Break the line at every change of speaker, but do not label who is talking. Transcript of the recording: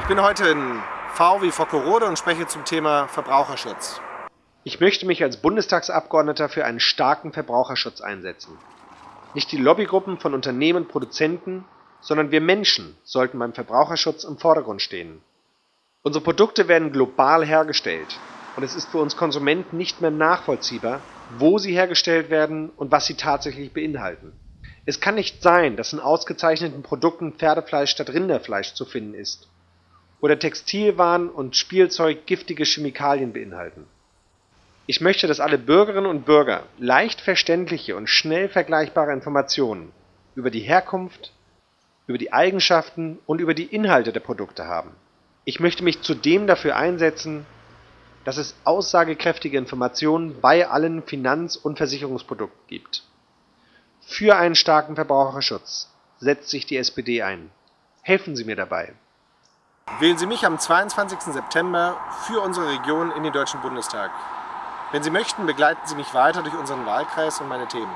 Ich bin heute in V wie Fockerode und spreche zum Thema Verbraucherschutz.
Ich möchte mich als Bundestagsabgeordneter für einen starken Verbraucherschutz einsetzen. Nicht die Lobbygruppen von Unternehmen und Produzenten, sondern wir Menschen sollten beim Verbraucherschutz im Vordergrund stehen. Unsere Produkte werden global hergestellt und es ist für uns Konsumenten nicht mehr nachvollziehbar, wo sie hergestellt werden und was sie tatsächlich beinhalten. Es kann nicht sein, dass in ausgezeichneten Produkten Pferdefleisch statt Rinderfleisch zu finden ist oder Textilwaren und Spielzeug giftige Chemikalien beinhalten. Ich möchte, dass alle Bürgerinnen und Bürger leicht verständliche und schnell vergleichbare Informationen über die Herkunft, über die Eigenschaften und über die Inhalte der Produkte haben. Ich möchte mich zudem dafür einsetzen, dass es aussagekräftige Informationen bei allen Finanz- und Versicherungsprodukten gibt. Für einen starken Verbraucherschutz setzt sich die SPD ein. Helfen Sie mir dabei.
Wählen Sie mich am 22. September für unsere Region in den Deutschen Bundestag. Wenn Sie möchten, begleiten Sie mich weiter durch unseren Wahlkreis und meine Themen.